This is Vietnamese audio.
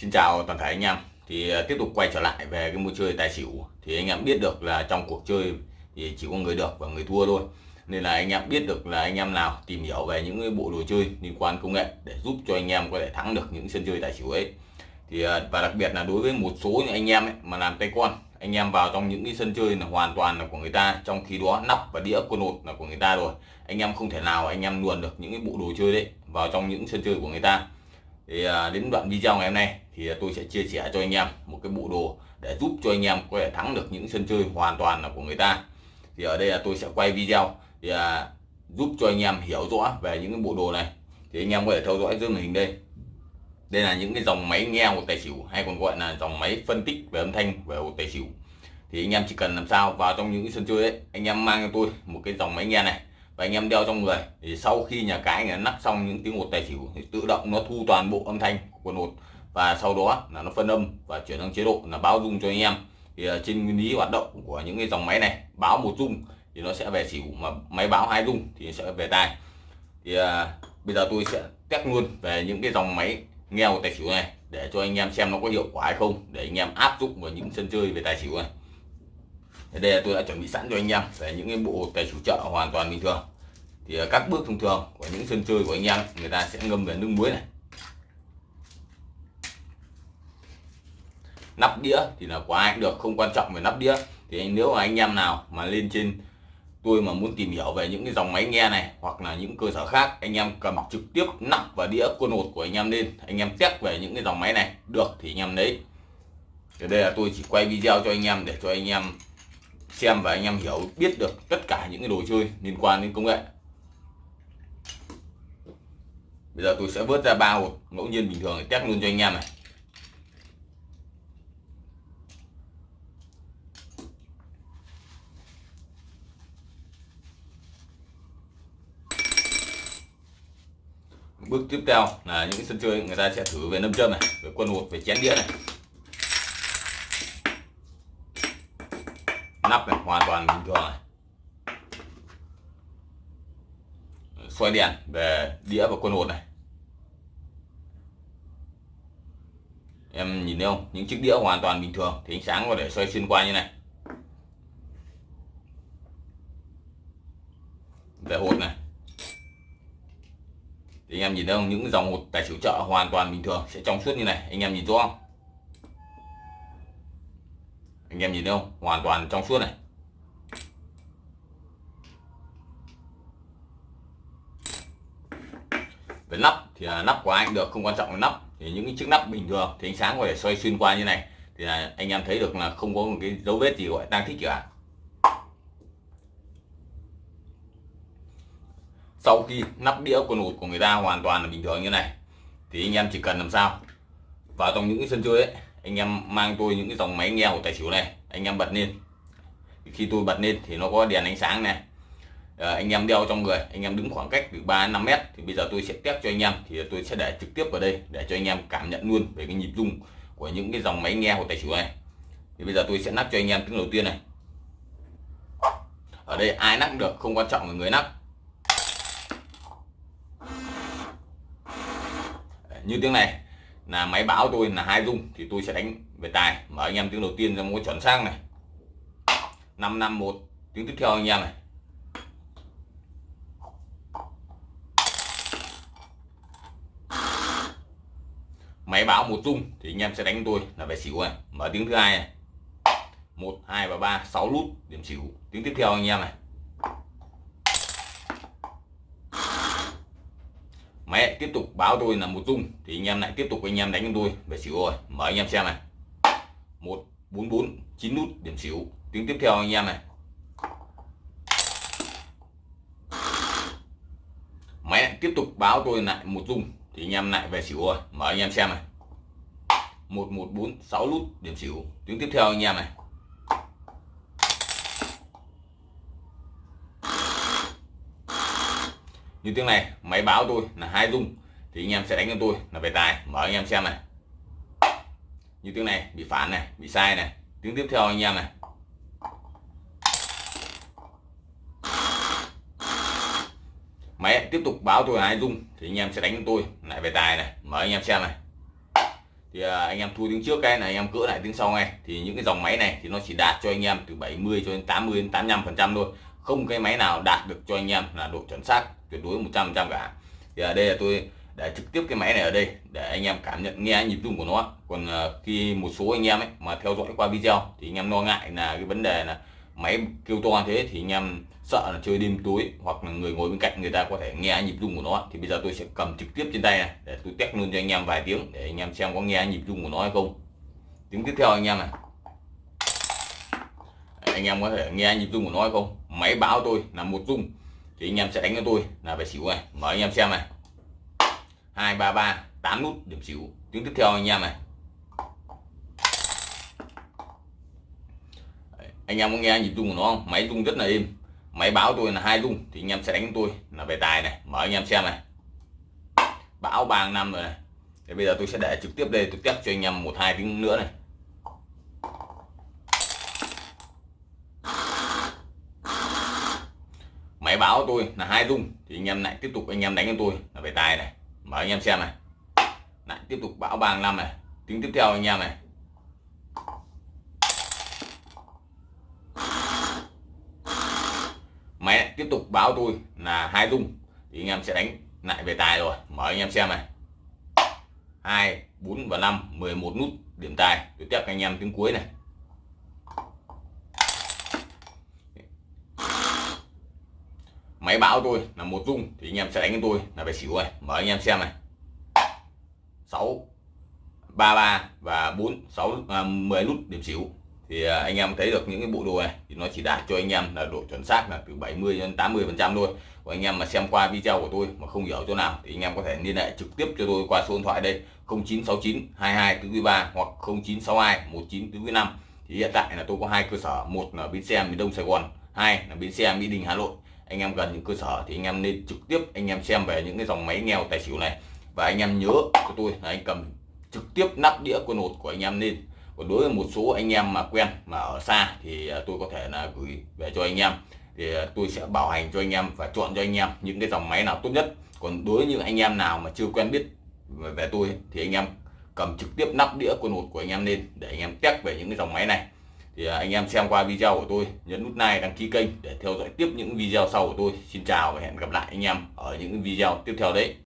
Xin chào toàn thể anh em. Thì ờ, tiếp tục quay trở lại về cái môn chơi tài xỉu. Thì anh em biết được là trong cuộc chơi thì chỉ có người được và người thua thôi. Nên là anh em biết được là anh em nào tìm hiểu về những cái bộ đồ chơi liên quan công nghệ để giúp cho anh em có thể thắng được những sân chơi tài xỉu ấy. Thì ờ, và đặc biệt là đối với một số những anh em ấy, mà làm tay con anh em vào trong những cái sân chơi là hoàn toàn là của người ta trong khi đó nắp và đĩa quân hột là của người ta rồi. Anh em không thể nào anh em luồn được những cái bộ đồ chơi đấy vào trong những sân chơi của người ta thì à, đến đoạn video ngày hôm nay thì tôi sẽ chia sẻ cho anh em một cái bộ đồ để giúp cho anh em có thể thắng được những sân chơi hoàn toàn là của người ta. Thì ở đây là tôi sẽ quay video thì à, giúp cho anh em hiểu rõ về những cái bộ đồ này. Thì anh em có thể theo dõi dưới màn hình đây. Đây là những cái dòng máy nghe của tài xỉu hay còn gọi là dòng máy phân tích về âm thanh về hột tài xỉu. Thì anh em chỉ cần làm sao vào trong những cái sân chơi ấy anh em mang cho tôi một cái dòng máy nghe này và anh em đeo trong người. Thì sau khi nhà cái người nắp xong những tiếng hột tài xỉu thì tự động nó thu toàn bộ âm thanh của quần hột và sau đó là nó phân âm và chuyển sang chế độ là báo dung cho anh em. Thì à, trên nguyên lý hoạt động của những cái dòng máy này báo một dung thì nó sẽ về xỉu mà máy báo hai dung thì sẽ về tài thì à, bây giờ tôi sẽ test luôn về những cái dòng máy nghèo tài xỉu này để cho anh em xem nó có hiệu quả hay không để anh em áp dụng vào những sân chơi về tài xỉu này đây là tôi đã chuẩn bị sẵn cho anh em về những cái bộ tài chủ chợ hoàn toàn bình thường. Thì à, các bước thông thường của những sân chơi của anh em, người ta sẽ ngâm về nước muối này. Nắp đĩa thì là của ai cũng được, không quan trọng về nắp đĩa. Thì nếu mà anh em nào mà lên trên tôi mà muốn tìm hiểu về những cái dòng máy nghe này, hoặc là những cơ sở khác, anh em cầm trực tiếp nắp và đĩa quân hột của anh em lên, anh em test về những cái dòng máy này, được thì anh em lấy. Thì đây là tôi chỉ quay video cho anh em để cho anh em xem và anh em hiểu, biết được tất cả những cái đồ chơi liên quan đến công nghệ. Bây giờ tôi sẽ vớt ra ba hộp ngẫu nhiên bình thường để test luôn cho anh em này. Bước tiếp theo là những sân chơi người ta sẽ thử về nâm châm này, về quân hột, về chén đĩa này. Nắp này, hoàn toàn bình thường. Này xoay đèn về đĩa và quân hột này. Em nhìn thấy không? Những chiếc đĩa hoàn toàn bình thường, thì ánh sáng có thể xoay xuyên qua như này. Về hột này. Thì anh em nhìn thấy không? Những dòng hột tài xỉu chợ hoàn toàn bình thường, sẽ trong suốt như này. Anh em nhìn rõ không? Anh em nhìn thấy không? Hoàn toàn trong suốt này. Về nắp thì là nắp của anh được, không quan trọng là nắp. Thì những cái chiếc nắp bình thường thì ánh sáng có thể xoay xuyên qua như này. Thì là anh em thấy được là không có một cái dấu vết gì gọi tăng thích cả. Sau khi nắp đĩa quần hột của người ta hoàn toàn là bình thường như này, thì anh em chỉ cần làm sao? Vào trong những cái sân chơi ấy anh em mang tôi những cái dòng máy nghe của tài xỉu này anh em bật lên. Khi tôi bật lên thì nó có đèn ánh sáng này. À, anh em đeo trong người anh em đứng khoảng cách từ 3 5 mét thì bây giờ tôi sẽ test cho anh em thì tôi sẽ để trực tiếp vào đây để cho anh em cảm nhận luôn về cái nhịp rung của những cái dòng máy nghe của tài xỉu này. Thì bây giờ tôi sẽ nắp cho anh em tiếng đầu tiên này. Ở đây ai nắp được không quan trọng là người nắp. Như tiếng này là máy báo tôi là hai rung thì tôi sẽ đánh về tài. Mở anh em tiếng đầu tiên ra một chuẩn sang này. 551 tiếng tiếp theo anh em này. Máy báo một rung thì anh em sẽ đánh tôi là về xỉu này. Mở tiếng thứ hai này. Một, hai và ba, sáu lút, điểm xỉu. Tiếng tiếp theo anh em này. Máy tiếp tục báo tôi là một rung thì anh em lại tiếp tục anh em đánh cho tôi. Về xỉu rồi mở anh em xem này. Một, bốn bốn, chín nút, điểm xỉu. Tiếng tiếp theo anh em này. Máy tiếp tục báo tôi lại một rung thì anh em lại về xỉu rồi mở anh em xem này. Một một, bốn, sáu nút, điểm xỉu. Tiếng tiếp theo anh em này. Như tiếng này, máy báo tôi là hai rung thì anh em sẽ đánh cho tôi là về tài. Mở anh em xem này. Như tiếng này, bị phản này, bị sai này. Tiếng tiếp theo anh em này. Máy tiếp tục báo tôi hai dung, thì anh em sẽ đánh cho tôi lại về tài này. Mở anh em xem này. Thì à, anh em thu tiếng trước cái này, anh em cỡ lại tiếng sau ngay. Thì những cái dòng máy này thì nó chỉ đạt cho anh em từ 70 cho đến 80 đến 85 phần trăm thôi không cái máy nào đạt được cho anh em là độ chuẩn xác, tuyệt đối 100 trăm cả. Thì ở đây là tôi để trực tiếp cái máy này ở đây để anh em cảm nhận, nghe nhịp rung của nó. Còn ờ, khi một số anh em ấy mà theo dõi qua video thì anh em lo ngại là cái vấn đề là máy kêu to thế thì anh em sợ là chơi đêm tối hoặc là người ngồi bên cạnh người ta có thể nghe nhịp rung của nó. Thì bây giờ tôi sẽ cầm trực tiếp trên tay này để tôi test luôn cho anh em vài tiếng để anh em xem có nghe nhịp rung của nó hay không. Tiếng tiếp theo anh em này. Anh em có thể nghe nhịp rung của nó hay không? Máy báo tôi là một rung thì anh em sẽ đánh cho tôi là về xỉu này. Mời anh em xem này. Hai, ba ba, tám nút, điểm xỉu. Tiếng tiếp theo anh em này. Anh em có nghe nhịp rung của nó không? Máy rung rất là êm. Máy báo tôi là hai rung, thì anh em sẽ đánh tôi là về tài này. Mở anh em xem này. Bão ba năm rồi này. Thì bây giờ tôi sẽ để trực tiếp đây, tôi test cho anh em một, hai tiếng nữa này. Máy báo tôi là hai rung thì anh em lại tiếp tục, anh em đánh cho tôi là về tài này. Mở anh em xem này. Lại tiếp tục bão bàng năm này. Tiếng tiếp theo anh em này. Máy lại tiếp tục báo tôi là hai rung thì anh em sẽ đánh lại về tài rồi. Mở anh em xem này. Hai, bốn và năm 11 nút điểm tài. Tôi tiếp anh em tiếng cuối này. Máy báo tôi là một rung thì anh em sẽ đánh với tôi là về xỉu rồi. Mở anh em xem này. 6 33 và 4 6 à, 10 nút điểm xỉu. Thì à, anh em thấy được những cái bộ đồ này thì nó chỉ đạt cho anh em là độ chuẩn xác là từ 70 đến 80 phần trăm thôi. Và anh em mà xem qua video của tôi mà không hiểu chỗ nào thì anh em có thể liên hệ trực tiếp cho tôi qua số điện thoại đây 0969 22 3 hoặc 0962 19 5 thì hiện tại là tôi có hai cơ sở một là bến xe miền Đông Sài Gòn hai là bến xe Mỹ Đình Hà Nội anh em gần những cơ sở thì anh em nên trực tiếp anh em xem về những cái dòng máy nghèo tài xỉu này và anh em nhớ cho tôi là anh cầm trực tiếp nắp đĩa quân hột của anh em lên còn đối với một số anh em mà quen mà ở xa thì tôi có thể là gửi về cho anh em thì tôi sẽ bảo hành cho anh em và chọn cho anh em những cái dòng máy nào tốt nhất còn đối với những anh em nào mà chưa quen biết về tôi thì anh em cầm trực tiếp nắp đĩa quân hột của anh em lên để anh em test về những cái dòng máy này thì à, anh em xem qua video của tôi, nhấn nút like, đăng ký kênh để theo dõi tiếp những video sau của tôi. Xin chào và hẹn gặp lại anh em ở những video tiếp theo đấy.